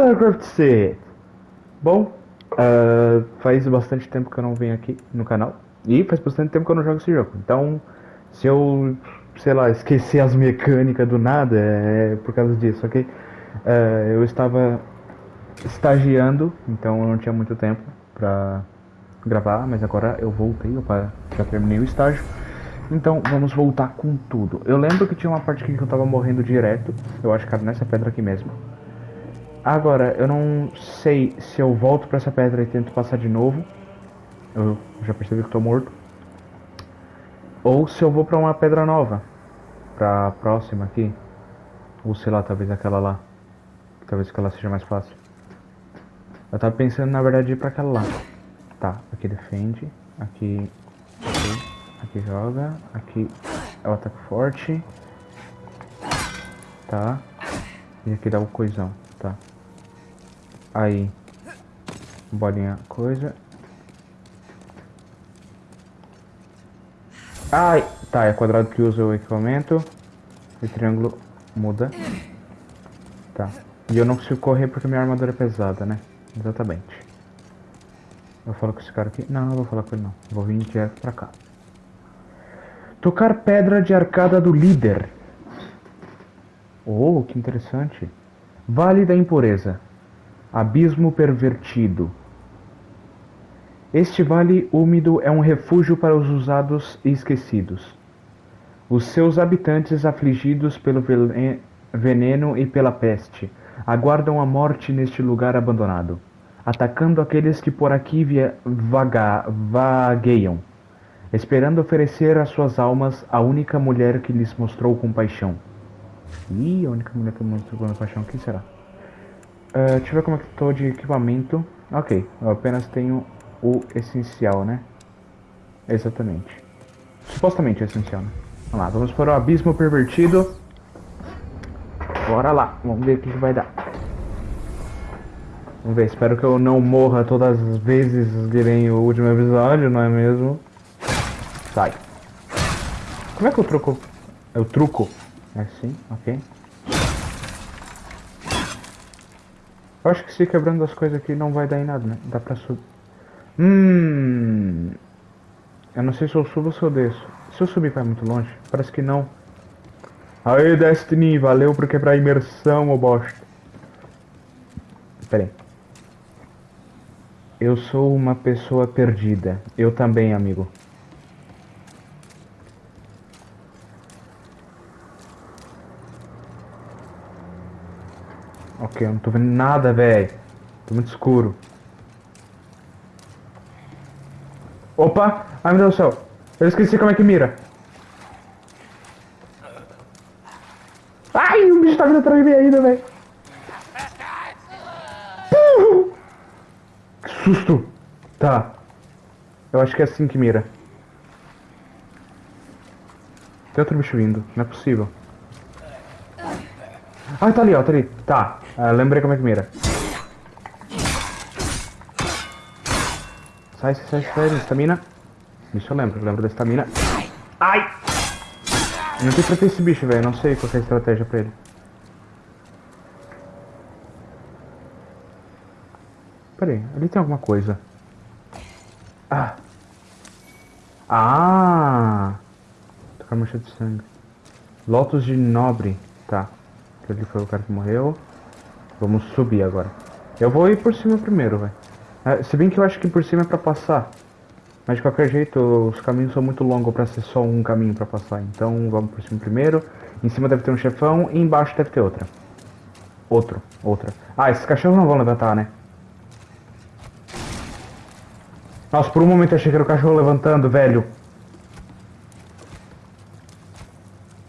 Então, fala galera Craft C. Bom, uh, faz bastante tempo que eu não venho aqui no canal. E faz bastante tempo que eu não jogo esse jogo. Então, se eu, sei lá, esquecer as mecânicas do nada, é por causa disso, ok? Uh, eu estava estagiando, então eu não tinha muito tempo pra gravar, mas agora eu voltei, opa, já terminei o estágio. Então vamos voltar com tudo. Eu lembro que tinha uma parte aqui que eu tava morrendo direto. Eu acho que era nessa pedra aqui mesmo. Agora, eu não sei se eu volto pra essa pedra e tento passar de novo. Eu já percebi que tô morto. Ou se eu vou pra uma pedra nova. Pra próxima aqui. Ou sei lá, talvez aquela lá. Talvez aquela seja mais fácil. Eu tava pensando na verdade ir pra aquela lá. Tá, aqui defende. Aqui. Aqui. Aqui joga. Aqui é o ataque forte. Tá. E aqui dá o coisão. Tá. Aí. Bolinha coisa. Ai! Tá, é quadrado que usa o equipamento. E triângulo muda. Tá. E eu não consigo correr porque minha armadura é pesada, né? Exatamente. Eu falo com esse cara aqui. Não, não vou falar com ele não. Vou vir direto pra cá. Tocar pedra de arcada do líder. Oh, que interessante. Vale da impureza. Abismo pervertido. Este vale úmido é um refúgio para os usados e esquecidos. Os seus habitantes, afligidos pelo veneno e pela peste, aguardam a morte neste lugar abandonado, atacando aqueles que por aqui vaga vagueiam esperando oferecer as suas almas à única mulher que lhes mostrou compaixão. Ih, a única mulher que mostrou compaixão, quem será? Uh, deixa eu ver como é que estou de equipamento. Ok, eu apenas tenho o essencial, né? Exatamente. Supostamente essencial, né? Vamos lá, vamos para o abismo pervertido. Bora lá, vamos ver o que, vai dar. Vamos ver, espero que eu não morra todas as vezes que vem o último episódio, não é mesmo? Sai. Como é que eu troco? Eu truco? É assim, ok. Eu acho que se quebrando as coisas aqui não vai dar em nada, né? Dá pra subir. Hum. Eu não sei se eu subo ou se eu desço. Se eu subir vai muito longe? Parece que não. Aê, Destiny, valeu por quebrar a imersão, ô bosta. Pera aí. Eu sou uma pessoa perdida. Eu também, amigo. Ok, eu não tô vendo nada, velho. Tô muito escuro. Opa! Ai, meu Deus do céu. Eu esqueci como é que mira. Ai, o bicho tá vindo atrás de mim ainda, velho. Que susto. Tá. Eu acho que é assim que mira. Tem outro bicho vindo. Não é possível. Ah, tá ali, ó, tá ali. Tá. Uh, lembrei como é que mira. Sai, sai, sai, estamina. Isso eu lembro, lembro da estamina. Ai! Não tem pra ter esse bicho, velho. Não sei qual é a estratégia pra ele. Pera aí, ali tem alguma coisa. Ah! Ah! Tocar mancha de sangue. Lotus de Nobre. Tá. Aquele foi o cara que morreu. Vamos subir agora. Eu vou ir por cima primeiro, velho. É, se bem que eu acho que por cima é pra passar. Mas de qualquer jeito, os caminhos são muito longos pra ser só um caminho pra passar. Então vamos por cima primeiro. Em cima deve ter um chefão e embaixo deve ter outra. Outro, outra. Ah, esses cachorros não vão levantar, né? Nossa, por um momento eu achei que era o cachorro levantando, velho.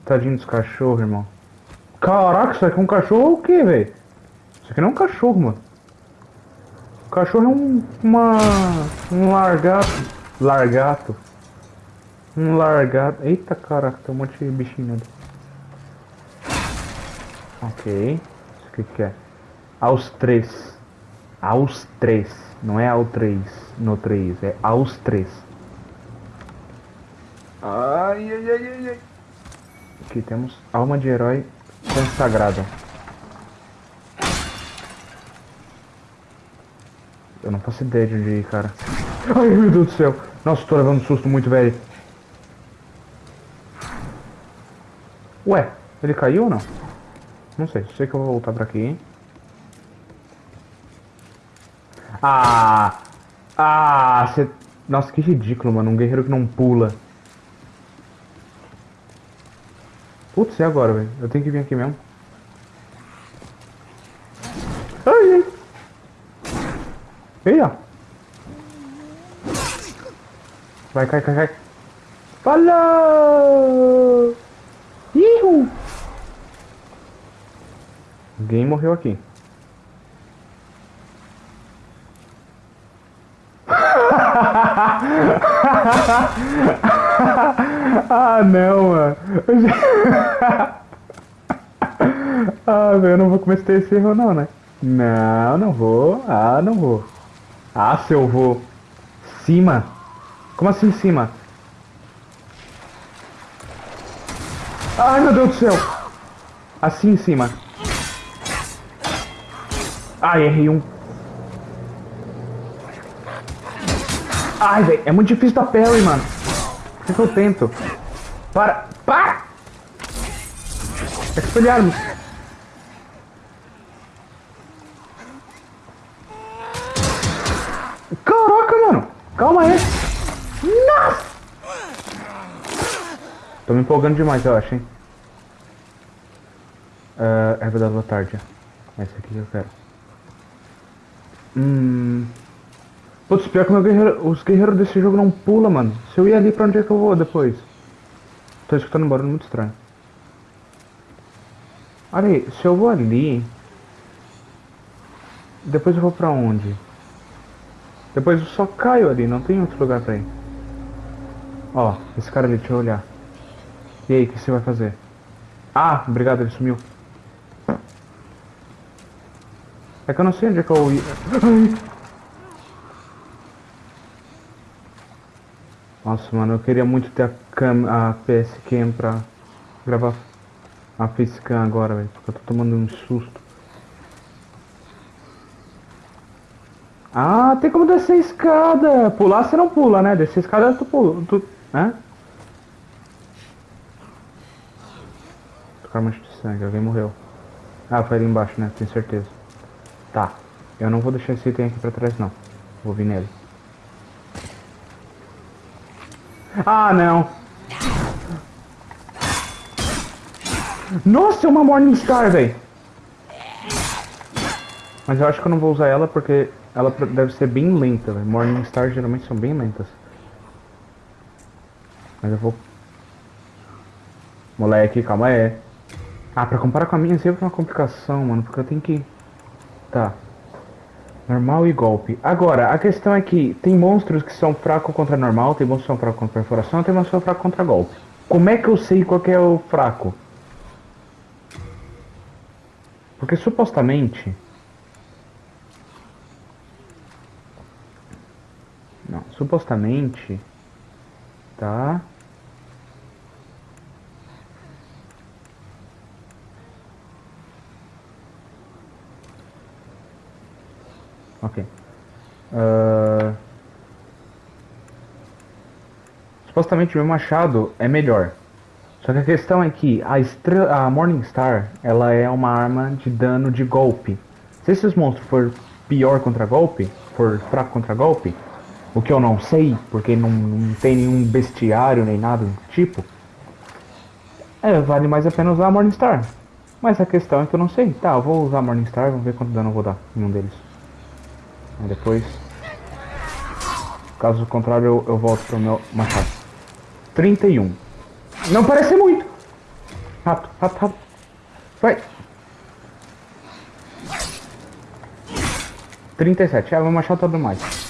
Tadinho dos cachorros, irmão. Caraca, isso aqui é um cachorro ou o que, velho? Isso aqui não é um cachorro, mano. O cachorro é um. uma. um largato. Largato. Um largato. Eita caraca, tem um monte de bichinho ali. Ok. Isso que é? Aos três. Aos três. Não é ao três. No três. É aos três. Ai, ai, ai, ai, ai. Aqui temos alma de herói consagrada. Eu não faço ideia de onde ir, cara. Ai, meu Deus do céu. Nossa, tô levando um susto muito velho. Ué, ele caiu ou não? Não sei, sei que eu vou voltar pra aqui, hein? Ah! Ah. Nossa, que ridículo, mano. Um guerreiro que não pula. Putz, e agora, velho? Eu tenho que vir aqui mesmo. Ai, ai. Ei, ó. Vai, cai, cai, cai. Falou! Ihu! Alguém morreu aqui. ah, não, mano. ah, velho, eu não vou cometer esse erro não, né? Não, não vou. Ah, não vou. Ah, eu vou. Cima? Como assim cima? Ai, meu Deus do céu. Assim em cima. Ai, errei um. Ai, velho, é muito difícil da parry, mano. O que, que eu tento? Para! Para! Expelharmos. Caraca, Calma aí! Nossa! Tô me empolgando demais, eu acho, hein? Uh, erva da Lotardia. Essa aqui que eu quero. Hum... Putz, pior que guerreiro, os guerreiros desse jogo não pulam, mano. Se eu ir ali, pra onde é que eu vou depois? Tô escutando um barulho muito estranho. Olha aí, se eu vou ali... Depois eu vou pra onde? Depois eu só caio ali, não tem outro lugar pra ir. Ó, esse cara ali, deixa eu olhar. E aí, o que você vai fazer? Ah, obrigado, ele sumiu. É que eu não sei onde é que eu ia. Nossa, mano, eu queria muito ter a, cam a PS Cam pra gravar a facecam agora, velho. Porque eu tô tomando um susto. Ah, tem como descer a escada. Pular você não pula, né? Descer a escada tu pula. Tu, né? Tocar mancha de sangue, alguém morreu. Ah, foi ali embaixo, né? Tenho certeza. Tá. Eu não vou deixar esse item aqui pra trás, não. Vou vir nele. Ah, não. Nossa, é uma Morningstar, velho. Mas eu acho que eu não vou usar ela porque ela deve ser bem lenta, velho. Morningstar geralmente são bem lentas. Mas eu vou... Moleque, calma aí. Ah, pra comparar com a minha sempre é uma complicação, mano. Porque eu tenho que... Tá. Normal e golpe. Agora, a questão é que tem monstros que são fracos contra normal, tem monstros que são fracos contra perfuração, tem monstros que são fracos contra golpe. Como é que eu sei qual é o fraco? Porque supostamente... Não, supostamente... Tá... Ok. Uh... Supostamente meu machado é melhor. Só que a questão é que a, a Morningstar ela é uma arma de dano de golpe. Se esses monstros for pior contra golpe, for fraco contra golpe, o que eu não sei, porque não, não tem nenhum bestiário nem nada do tipo, é, vale mais a pena usar a Morningstar. Mas a questão é que eu não sei. Tá, eu vou usar a Morningstar, vamos ver quanto dano eu vou dar em um deles. Aí depois, caso contrário, eu, eu volto pro meu machado. 31. Não parece muito. Rápido, rápido, rápido. Vai. 37. É, meu machado tá dando mais.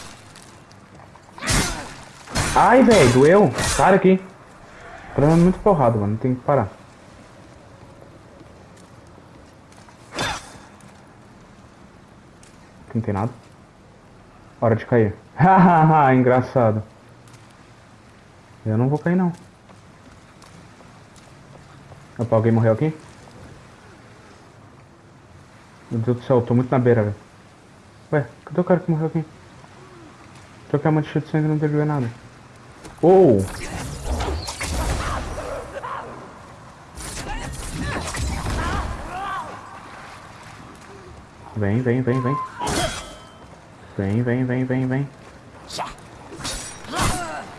Ai, velho, doeu. Para aqui. Tá dando muito porrada, mano. Tem que parar. Aqui não tem nada. Hora de cair. Hahaha, engraçado. Eu não vou cair não. Opa, alguém morreu aqui? Meu Deus do céu, eu tô muito na beira, velho. Ué, cadê o cara que morreu aqui? Trocar uma de sangue não teve nada. Oh! Vem, vem, vem, vem. Vem, vem, vem, vem, vem.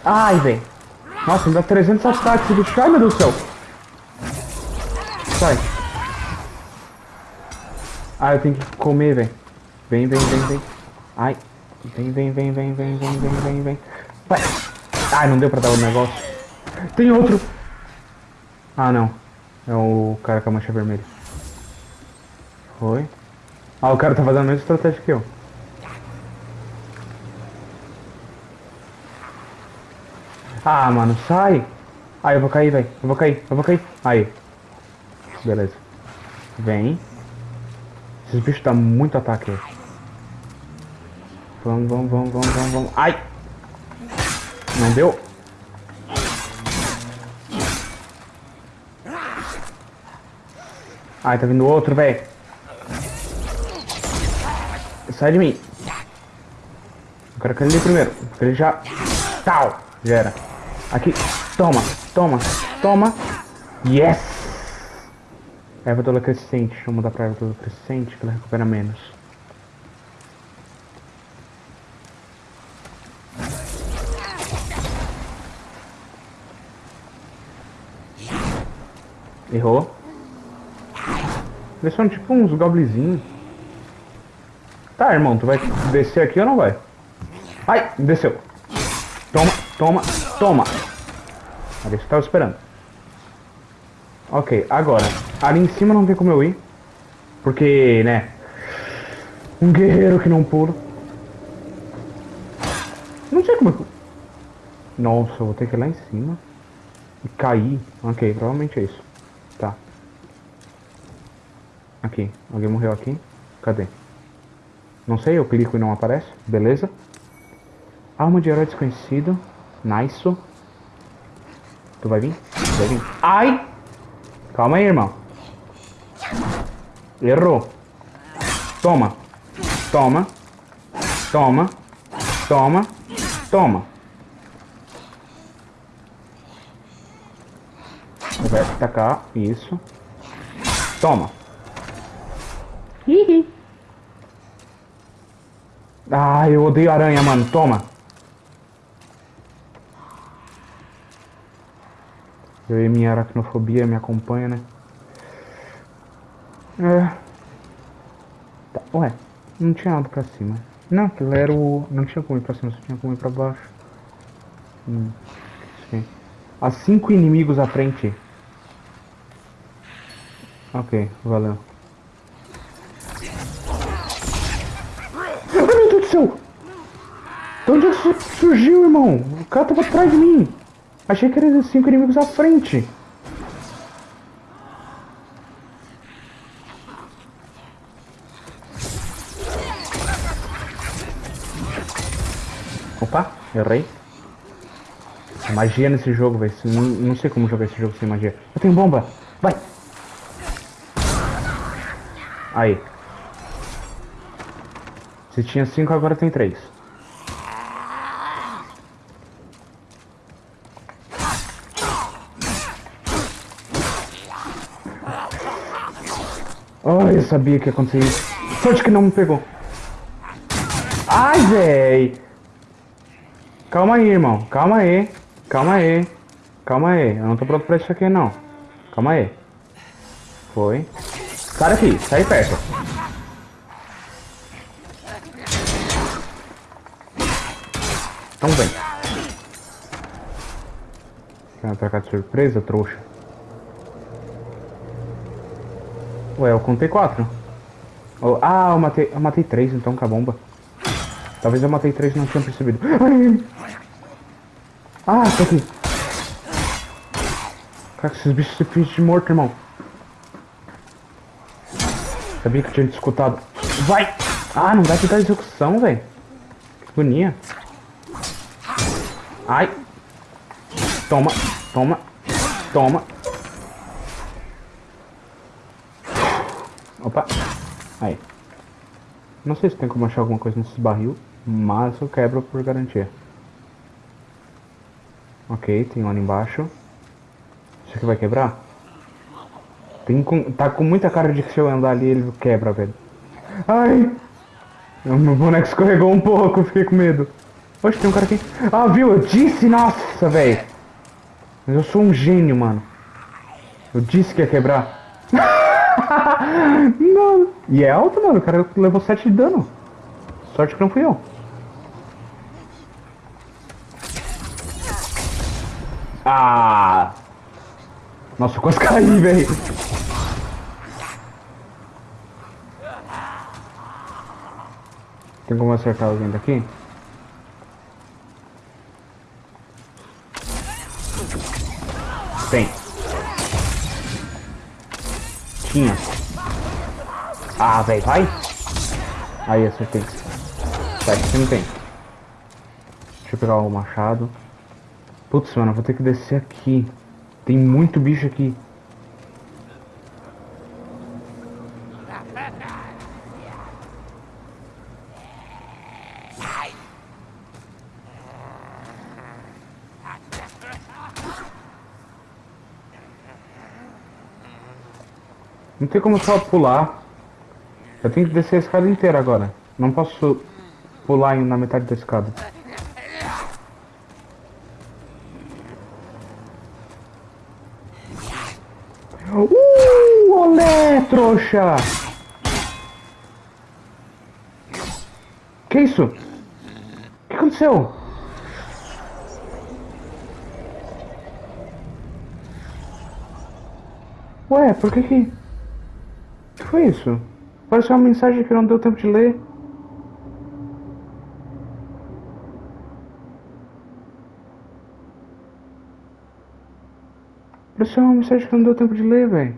Ai, vem. Nossa, me dá 300 ataques esse bicho. Ai, meu Deus do céu. Sai. Ah, eu tenho que comer, velho. Vem, vem, vem, vem. Ai. Vem, vem, vem, vem, vem, vem, vem, vem, vem. Vai. Ai, não deu pra dar o negócio. Tem outro. Ah, não. É o cara com a mancha vermelha. Foi. Ah, o cara tá fazendo a mesma estratégia que eu. Ah, mano, sai. Ah, eu vou cair, velho. Eu vou cair, eu vou cair. Aí. Beleza. Vem. Esses bichos dão muito ataque. Vamos, vamos, vamos, vamos, vamos, vamos. Ai! Não deu? Ai, tá vindo outro, velho. Sai de mim. Eu quero que ele primeiro. Ele já... Tal! Já era. Aqui. Toma, toma, toma. Yes! Erva toda crescente. Eu mudar pra erva toda crescente que ela recupera menos. Errou. Eles são tipo uns goblinzinhos. Tá, irmão, tu vai descer aqui ou não vai? Ai, desceu. Toma, toma, toma. Era isso que eu tava esperando. Ok, agora. Ali em cima não tem como eu ir. Porque, né? Um guerreiro que não pula. Não sei como eu... Nossa, eu vou ter que ir lá em cima. E cair. Ok, provavelmente é isso. Aqui. Alguém morreu aqui? Cadê? Não sei, eu clico e não aparece. Beleza. Alma de herói desconhecido. Nice. Tu vai vir? Tu vai vir? Ai! Calma aí, irmão. Errou. Toma. Toma. Toma. Toma. Toma. Vai atacar. Isso. Toma. Ah, eu odeio aranha, mano. Toma. Eu e minha aracnofobia me acompanha, né? É. Tá, ué, não tinha nada pra cima. Não, aquilo era o. Não tinha como ir pra cima, só tinha como ir pra baixo. Hum. Sim. Há cinco inimigos à frente. Ok, valeu. Céu! De onde é surgiu, irmão? O cara tava atrás de mim. Achei que eram cinco inimigos à frente. Opa, errei. Magia nesse jogo, velho. Não, não sei como jogar esse jogo sem magia. Eu tenho bomba. Vai. Aí. Se tinha cinco, agora tem três. Ai, eu sabia que ia acontecer isso. Sorte que não me pegou. Ai, véi. Calma aí, irmão. Calma aí. Calma aí. Calma aí. Eu não tô pronto pra isso aqui, não. Calma aí. Foi. Sai daqui. Sai perto. Então vem. Quer atacar de surpresa, trouxa? Ué, eu contei quatro. Oh, ah, eu matei, eu matei três então com a bomba. Talvez eu matei três e não tinha percebido. Ai. Ah, tô aqui. Cara, esses bichos se fingem de morto, irmão. Sabia que eu tinha te escutado. Vai! Ah, não vai te dar execução, velho. Que agonia. Ai. Toma, toma, toma. Opa. Aí. Não sei se tem como achar alguma coisa nesses barril. Mas eu quebro por garantia. Ok, tem um ali embaixo. Isso aqui vai quebrar? Tem com, tá com muita cara de que se eu andar ali ele quebra, velho. Ai! Meu boneco escorregou um pouco, fiquei com medo. Oxe, tem um cara aqui. Ah, viu? Eu disse, nossa, velho. Mas eu sou um gênio, mano. Eu disse que ia quebrar. não. E é alto, mano. O cara levou 7 de dano. Sorte que não fui eu. Ah! Nossa, eu quase caí, velho. Tem como acertar alguém daqui? Tem. Tinha. Ah, velho, vai. Aí, acertei. Tá, aqui não tem. Deixa eu pegar o machado. Putz, mano, vou ter que descer aqui. Tem muito bicho aqui. Tem como só pular. Eu tenho que descer a escada inteira agora. Não posso pular na metade da escada. Uh, olé, trouxa! Que isso? O que aconteceu? Ué, por que que... Isso? Pareceu uma mensagem que não deu tempo de ler. Pareceu uma mensagem que não deu tempo de ler, velho.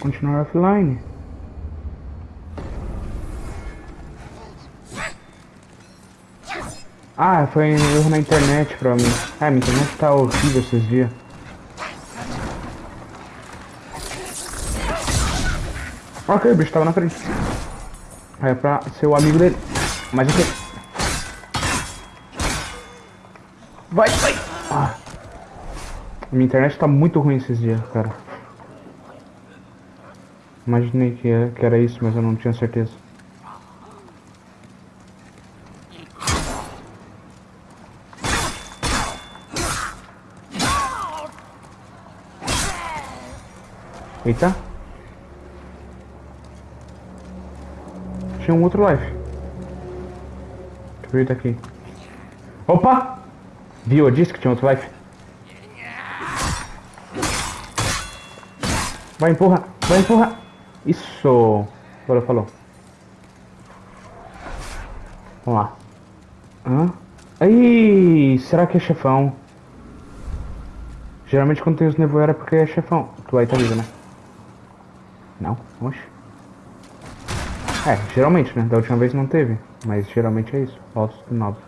Continuar offline. Ah, foi um erro na internet pra mim. Ah, minha internet tá horrível esses dias. Ok, o bicho tava na frente. É pra ser o amigo dele. Mas ok. Vai, vai! Ah. Minha internet tá muito ruim esses dias, cara. Imaginei que, é, que era isso, mas eu não tinha certeza. Eita. Tinha um outro life. Deixa eu ver daqui. Opa! Viu? Eu disse que tinha outro life. Vai, empurra! Vai, empurra! Isso! Agora falou. Vamos lá. Hã? Aí, será que é chefão? Geralmente quando tem os nevoeiros é porque é chefão. Tu aí tá vivo, né? Não? Oxe. É, geralmente, né? Da última vez não teve. Mas geralmente é isso. Ossos do nobre.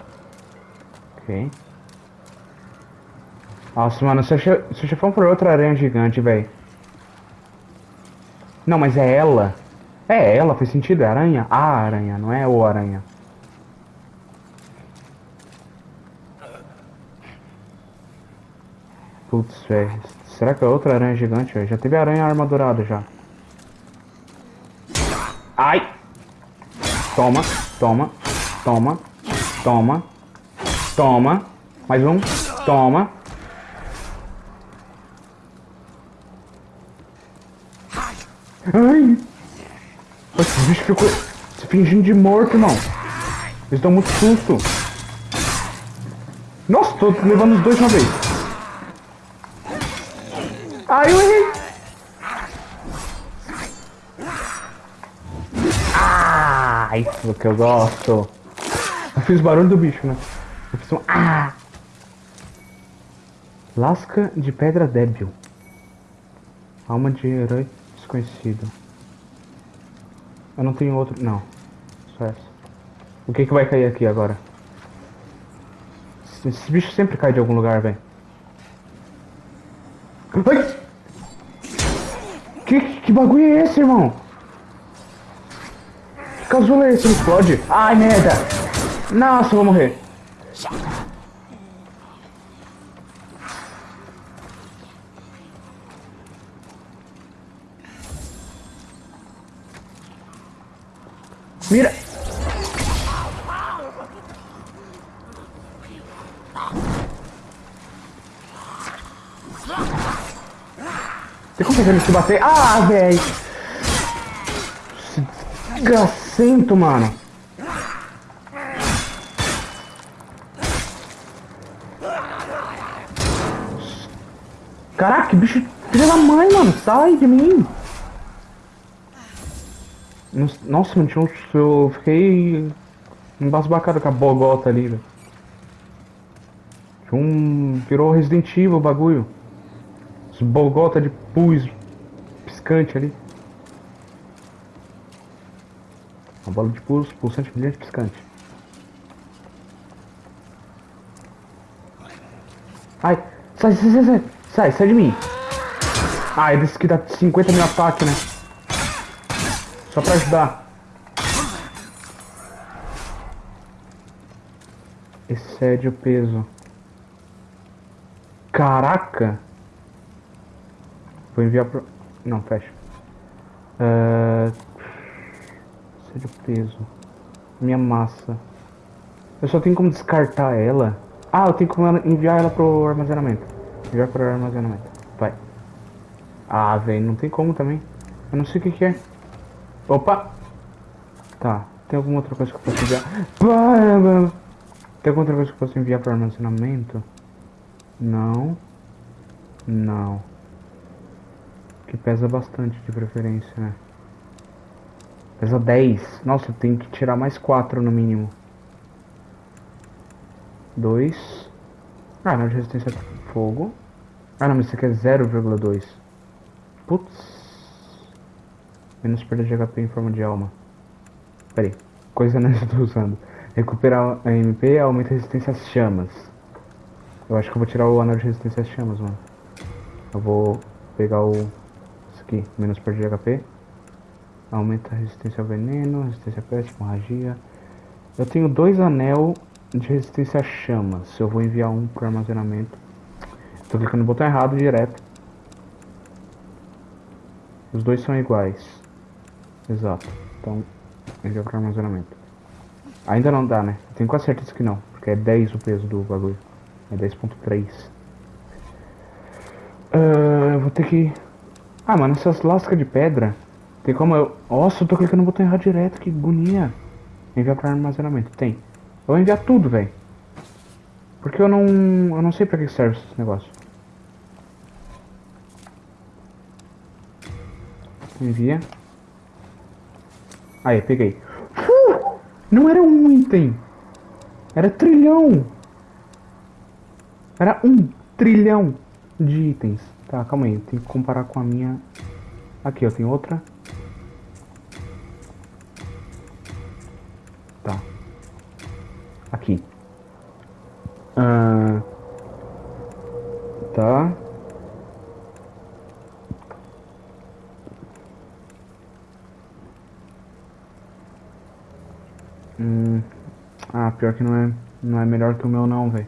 Ok. Nossa, mano, se, se o chefão for outra aranha gigante, velho. Não, mas é ela. É ela, faz sentido, é aranha. A aranha, não é o aranha. Putz, velho. Será que é outra aranha gigante, velho? Já teve aranha armadurada já. Ai! Toma, toma, toma, toma, toma. Mais um. Toma. Ai! Esse bicho ficou se fingindo de morto, não. Eles dão muito susto. Nossa, tô levando os dois de uma vez. Ai, eu errei. Ah, isso que eu gosto. Eu fiz barulho do bicho, né? Eu fiz um ah. Lasca de pedra débil. Alma de herói desconhecido. Eu não tenho outro. Não. Só essa. O que que vai cair aqui agora? Esse bicho sempre cai de algum lugar, velho. Que, que bagulho é esse, irmão? Que casulo é esse? Ele explode? Ai, merda! Nossa, eu vou morrer. Mira! Tem como fazer te bater? Ah, velho! Desgracento, mano. Caraca, que bicho filha da mãe, mano. Sai de mim. Nossa, mano, tinha um, eu fiquei embasbacado com a bogota ali, velho. Um, virou Resident Evil o bagulho. Os bogota de pus piscante ali. Uma bola de pus, pulsante brilhante piscante. Ai, sai, sai, sai, sai, sai, de mim. Ah, é desse que dá 50 mil ataque, né? Só pra ajudar. Excede o peso. Caraca! Vou enviar pro... Não, fecha. Uh... Excede o peso. Minha massa. Eu só tenho como descartar ela. Ah, eu tenho como enviar ela pro armazenamento. Enviar pro armazenamento. Vai. Ah, velho, não tem como também. Eu não sei o que, que é. Opa! Tá, tem alguma outra coisa que eu posso enviar? Tem alguma outra coisa que eu posso enviar para armazenamento? Não. Não. Que pesa bastante de preferência, né? Pesa 10. Nossa, eu tenho que tirar mais 4 no mínimo. 2. Ah, não, de resistência a fogo. Ah, não, mas isso aqui é 0,2. Putz. Menos perda de HP em forma de alma. Pera aí. Coisa não estou usando. Recuperar a MP aumenta a resistência às chamas. Eu acho que eu vou tirar o anel de resistência às chamas, mano. Eu vou pegar o... Isso aqui. Menos perda de HP. Aumenta a resistência ao veneno, resistência a peste, hemorragia. Eu tenho dois anel de resistência a chamas. Eu vou enviar um pro armazenamento. Tô clicando no botão errado direto. Os dois são iguais. Exato. Então, enviar para armazenamento. Ainda não dá, né? Tenho quase certeza que não, porque é 10 o peso do bagulho. É 10.3. Uh, eu vou ter que... Ah, mano, essas lascas de pedra... Tem como eu... Nossa, eu tô clicando no botão errado direto, que agonia. Enviar para armazenamento. Tem. Eu vou enviar tudo, velho. Porque eu não... Eu não sei pra que serve esse negócio. Envia. Aí, peguei. Uh, não era um item. Era trilhão. Era um trilhão de itens. Tá, calma aí. Tem que comparar com a minha... Aqui, ó. Tem outra. Tá. Aqui. Ah, tá. Hum. Ah, pior que não é, não é melhor que o meu não, velho.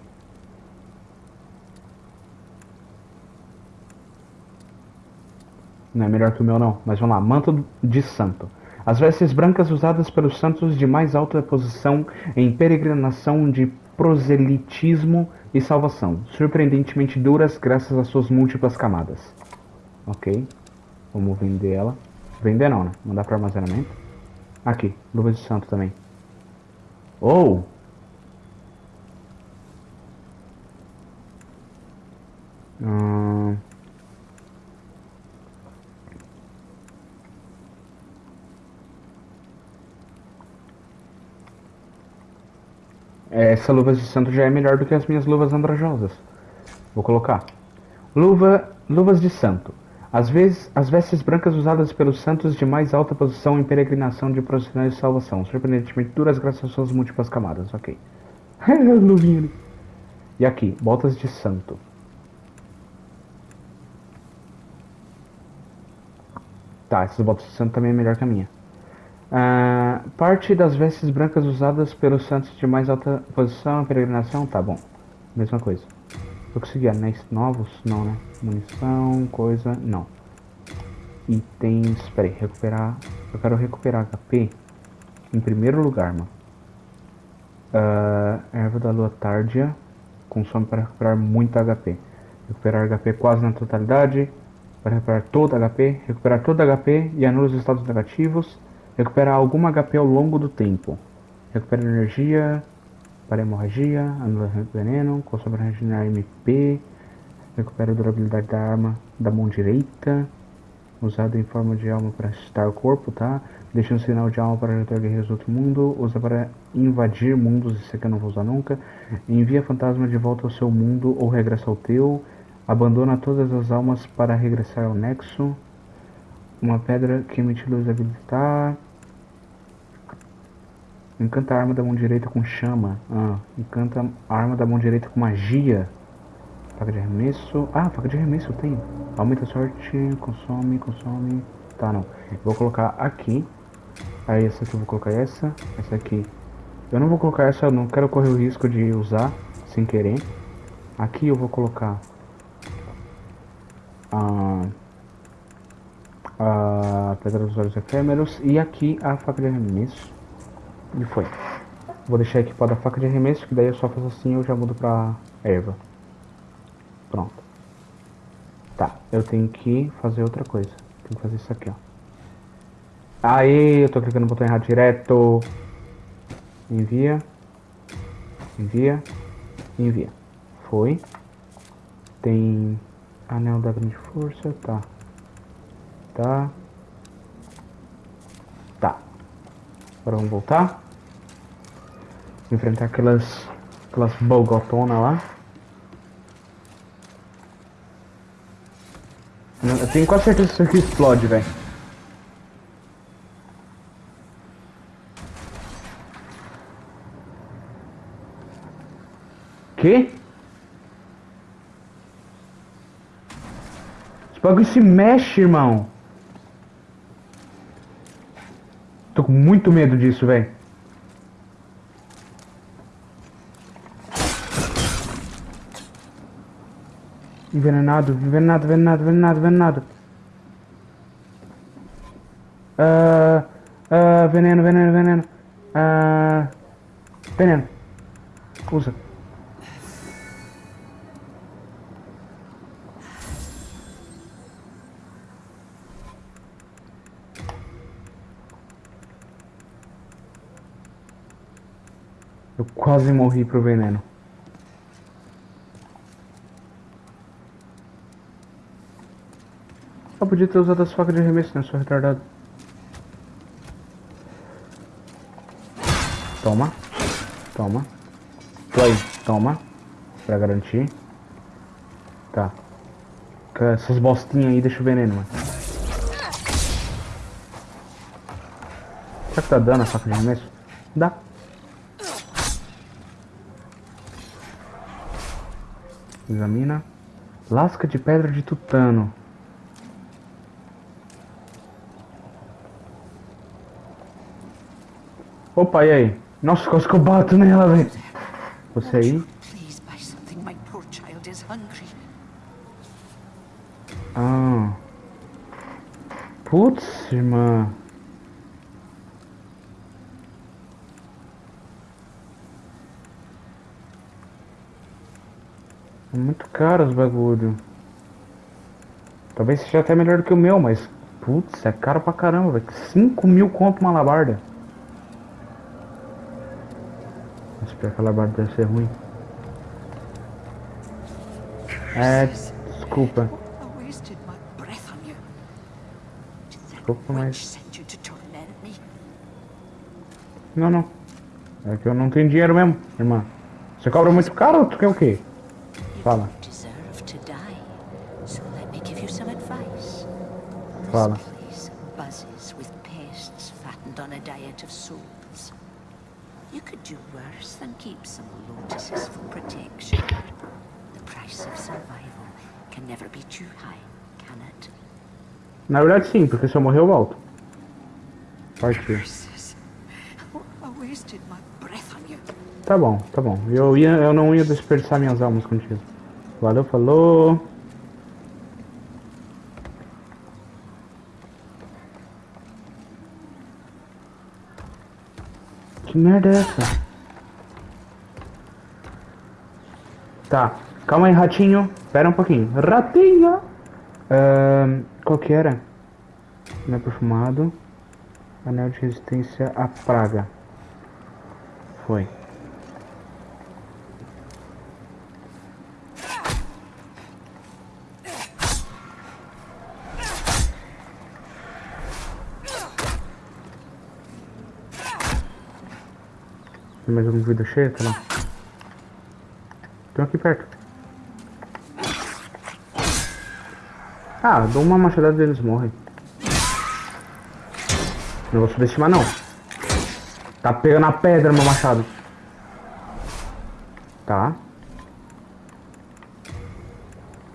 Não é melhor que o meu não, mas vamos lá. Manto de santo. As vestes brancas usadas pelos santos de mais alta posição em peregrinação de proselitismo e salvação. Surpreendentemente duras graças às suas múltiplas camadas. Ok. Vamos vender ela. Vender não, né? Mandar para armazenamento. Aqui, luvas de santo também. Ou hum, essa luva de santo já é melhor do que as minhas luvas andrajosas. Vou colocar. Luva, luvas de santo. Às vezes, as vestes brancas usadas pelos santos de mais alta posição em peregrinação de procissões de salvação, surpreendentemente duras graças às suas múltiplas camadas, ok. Ali. E aqui, botas de santo. Tá, essas botas de santo também é melhor que a minha. Ah, parte das vestes brancas usadas pelos santos de mais alta posição em peregrinação, tá bom. Mesma coisa. Eu consegui anéis novos? Não, né? Munição, coisa. Não. Itens. Pera aí, recuperar. Eu quero recuperar HP em primeiro lugar, mano. Uh, erva da lua tardia. Consome para recuperar muito HP. Recuperar HP quase na totalidade. Para recuperar todo HP. Recuperar todo HP e anula os estados negativos. Recuperar algum HP ao longo do tempo. Recupera energia para hemorragia, anula veneno, consome regenerar MP, recupera a durabilidade da arma da mão direita, usado em forma de alma para assustar o corpo, tá? Deixa um sinal de alma para ajudar guerreiros do outro mundo, usa para invadir mundos, isso aqui eu não vou usar nunca. Envia fantasma de volta ao seu mundo ou regressa ao teu. Abandona todas as almas para regressar ao nexo. Uma pedra que emite luz habilitar. Encanta a arma da mão direita com chama. Ah, encanta a arma da mão direita com magia. Faca de arremesso. Ah, faca de arremesso tenho. Aumenta a sorte, consome, consome. Tá, não. vou colocar aqui. Aí essa aqui eu vou colocar essa. Essa aqui. Eu não vou colocar essa, não quero correr o risco de usar sem querer. Aqui eu vou colocar a, a pedra dos olhos efêmeros. E aqui a faca de arremesso. E foi. Vou deixar equipada a faca de arremesso, que daí eu só faço assim e eu já mudo pra erva. Pronto. Tá, eu tenho que fazer outra coisa. Tenho que fazer isso aqui, ó. Aí, eu tô clicando no botão errado direto. Envia. Envia. Envia. Foi. Tem anel da grande força, tá. Tá. Tá. Agora vamos voltar enfrentar aquelas aquelas bogotonas lá. Eu tenho quase certeza que isso aqui explode, velho. Que? Esse bagulho se mexe, irmão. Tô com muito medo disso, velho. Envenenado, envenenado, envenenado, envenenado, envenenado. Uh, uh, veneno, veneno, veneno. Uh, veneno. Usa. Eu quase morri pro veneno. Podia ter usado as facas de arremesso, né? Sou retardado. Toma. Toma. Play. Toma. Pra garantir. Tá. Essas bostinhas aí deixa o veneno, mano. Será que tá dando a faca de arremesso? Dá. Examina. Lasca de pedra de tutano. Opa, e aí? Nossa, quase que eu bato nela, velho. Você aí? Ah. Putz, irmã. É muito caro os bagulho. Talvez seja até melhor do que o meu, mas... Putz, é caro pra caramba, velho. 5 mil conto uma labarda. Que aquela barra deve ser ruim. É, desculpa. Desculpa, mas... Não, não. É que eu não tenho dinheiro mesmo, irmã. Você cobra muito caro ou tu quer o quê? Fala. Fala. Na verdade sim, porque se eu morrer eu volto. Partiu. Tá bom, tá bom. Eu, ia, eu não ia desperdiçar minhas almas contigo. Valeu, falou. Que merda é essa? Tá, calma aí, ratinho. Pera um pouquinho. Ratinho! Ahn, qual que era? É perfumado. Anel de resistência à praga. Foi. Mais alguma vida cheia? Tá lá. Um aqui perto. Ah, dou uma machadada e eles morrem. Não vou subestimar não. Tá pegando a pedra meu machado. Tá.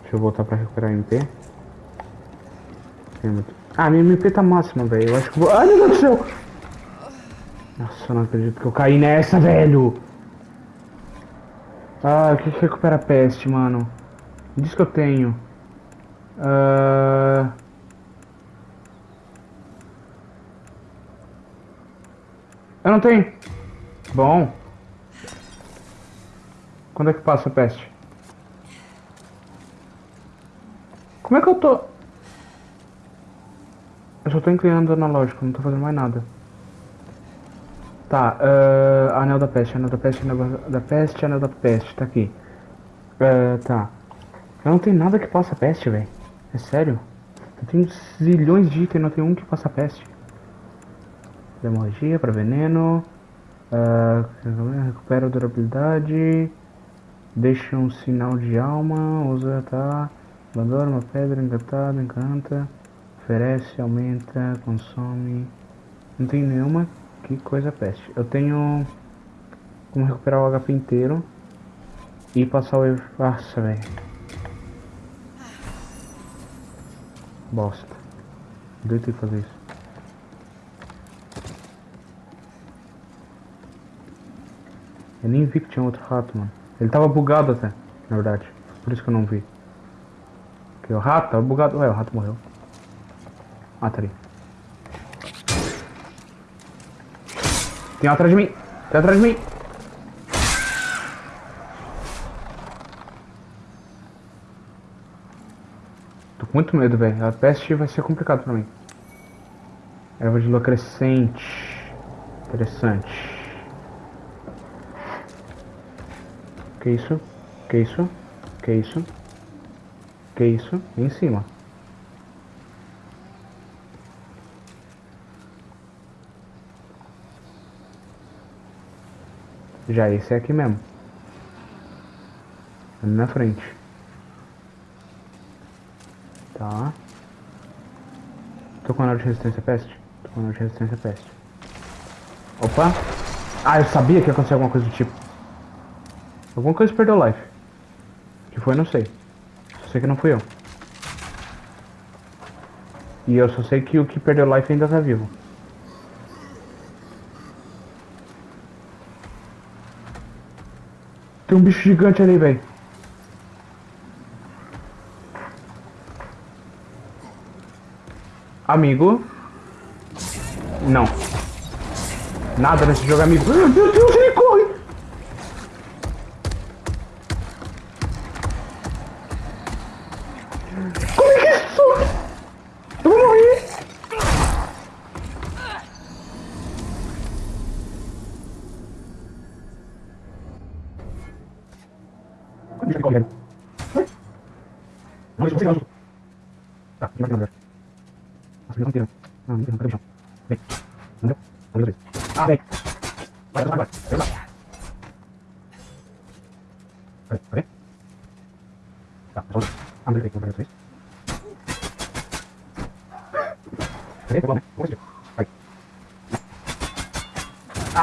Deixa eu voltar pra recuperar a MP. Muito- Ah, minha MP tá máxima, velho. Eu acho que vou. Ai, meu Deus do céu! Nossa, eu não acredito que eu caí nessa, velho! Ah, que recupera peste, mano? Diz que eu tenho. Ah... Eu não tenho. Bom. Quando é que passa a peste? Como é que eu tô? Eu só tô inclinando analógico, não tô fazendo mais nada. Tá, ah, anel da peste, anel da peste, anel da peste, anel da peste, tá aqui. Ah, tá. Eu não tenho nada que possa peste, velho. É sério? Eu tenho zilhões de itens, não tem um que passa peste. Hemorragia para veneno. ah, recupera durabilidade. Deixa um sinal de alma. Usa, tá. Abandona uma pedra encantada, encanta. Oferece, aumenta, consome. Não tem nenhuma. Que coisa peste. Eu tenho como recuperar o HP inteiro. E passar o. Nossa, velho. Bosta. Doido ter fazer isso. Eu nem vi que tinha outro rato, mano. Ele tava bugado até, na verdade. Por isso que eu não vi. Porque o rato tava bugado. Ué, o rato morreu. Ah, tá ali. Tem um atrás de mim! Tem atrás de mim! Muito medo, velho. A peste vai ser complicado pra mim. Erva de lua crescente. Interessante. Que isso? Que isso? Que isso? Que isso? Em cima. Já esse é aqui mesmo. Na frente. Tô com anel de resistência peste? Tô com anel de resistência peste. Opa! Ah, eu sabia que ia acontecer alguma coisa do tipo. Alguma coisa perdeu life. Que foi, não sei. Só sei que não fui eu. E eu só sei que o que perdeu life ainda tá vivo. Tem um bicho gigante ali, velho. Amigo. Não. Nada nesse jogo, amigo. Meu Deus,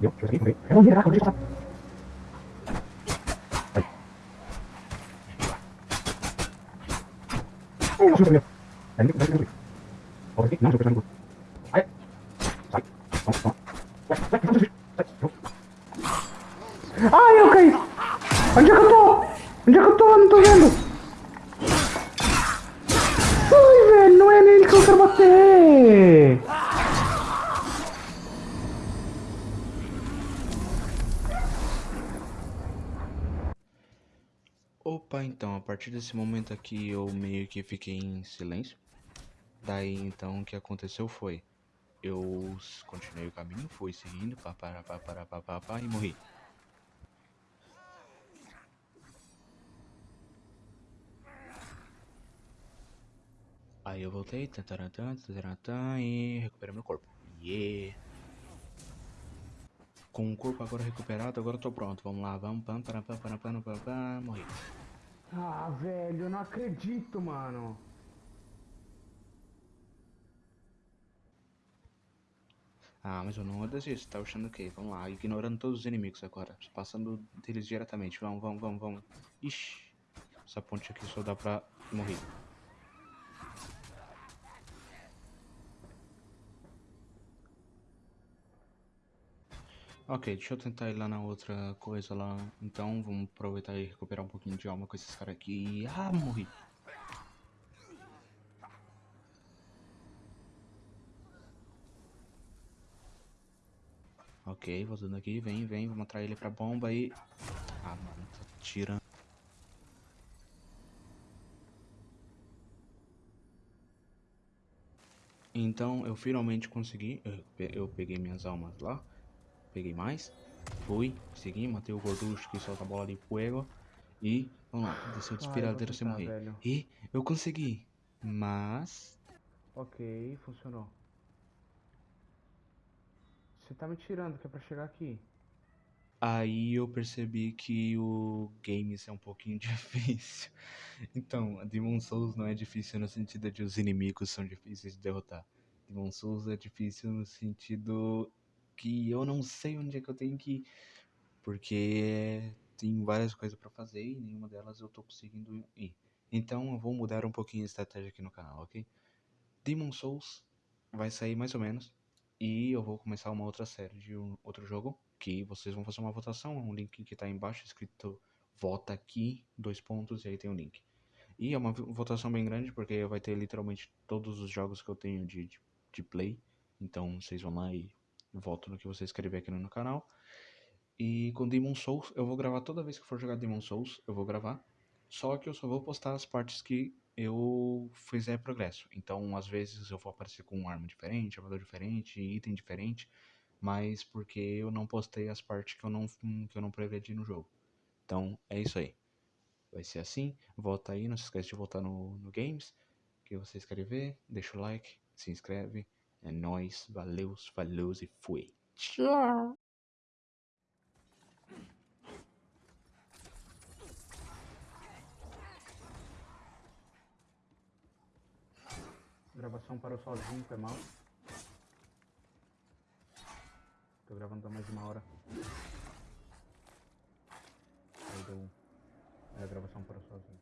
deixa eu passar. Aí. Oh, nossa, meu. É, não, não, não, não. Volta aqui, não, deixa eu pensar no grupo. Aí. Sai. Vamos, vamos. Vai, vai, vamos, vai. Sai. Ai, eu caí. Onde é que eu tô? Onde é que eu tô? Eu não tô vendo. Ai, velho, não é nele que eu quero bater. Opa, então, a partir desse momento aqui eu meio que fiquei em silêncio. Daí então o que aconteceu foi, eu continuei o caminho, fui seguindo, pá, pá, pá, pá, pá, pá, pá, e morri. Aí eu voltei, tatarantã, tatarantã, e recuperei meu corpo. Yeah! Com o corpo agora recuperado, agora eu tô pronto. Vamos lá, vamos, pam, pam, pam, pam, pam, pam, pam, morri. Ah, velho, eu não acredito, mano. Ah, mas eu não vou desistir, tá achando o quê? Vamos lá, ignorando todos os inimigos agora. Passando deles diretamente. Vamos, vamos, vamos, vamos. Ixi, essa ponte aqui só dá pra morrer. Ok, deixa eu tentar ir lá na outra coisa lá. Então, vamos aproveitar e recuperar um pouquinho de alma com esses caras aqui. Ah, morri. Ok, voltando aqui, vem, vem, vamos atrair ele pra bomba e... Ah, mano, tá tirando. Então, eu finalmente consegui, eu peguei minhas almas lá, peguei mais, fui, segui, matei o gorducho que solta a bola de fuego e, vamos lá, desceu o sem tentar, morrer. velho. E eu consegui, mas... Ok, funcionou. Você tá me tirando que é pra chegar aqui. Aí eu percebi que o games é um pouquinho difícil. Então, Demon Souls não é difícil no sentido de os inimigos são difíceis de derrotar. Demon Souls é difícil no sentido que eu não sei onde é que eu tenho que ir. Porque tem várias coisas pra fazer e nenhuma delas eu tô conseguindo ir. Então eu vou mudar um pouquinho a estratégia aqui no canal, ok? Demon Souls vai sair mais ou menos. E eu vou começar uma outra série de um outro jogo. Que vocês vão fazer uma votação. Um link que tá embaixo escrito vota aqui, dois pontos, e aí tem o link. E é uma vo- votação bem grande, porque vai ter literalmente todos os jogos que eu tenho de, de, de play. Então vocês vão lá e votam no que você escrever aqui no no canal. E com Demon Souls, eu vou gravar toda vez que for jogar Demon Souls, eu vou gravar. Só que eu só vou postar as partes que eu fizer progresso. Então, às vezes eu vou aparecer com uma arma diferente, armador diferente, item diferente, mas porque eu não postei as partes que eu não, que eu não progredi no jogo. Então, é isso aí. Vai ser assim. Volta aí, não se esquece de voltar no, no Games, que você escrever, deixa o like, se inscreve. É nóis, valeu, falou e fui. Tchau! Gravação parou sozinho, foi mal. Tô gravando há mais de uma hora. Aí deu. Aí a gravação parou sozinho.